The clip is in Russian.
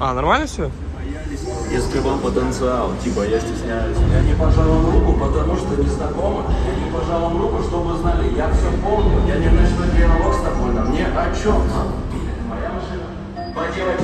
А, нормально все? Я скрывал потенциал, типа я стесняюсь. Я не пожал вам руку, потому что не знакома. Я не пожал вам руку, чтобы знали, я все помню. Я не начну диалог с тобой, на мне о чем? Моя машина. Поделать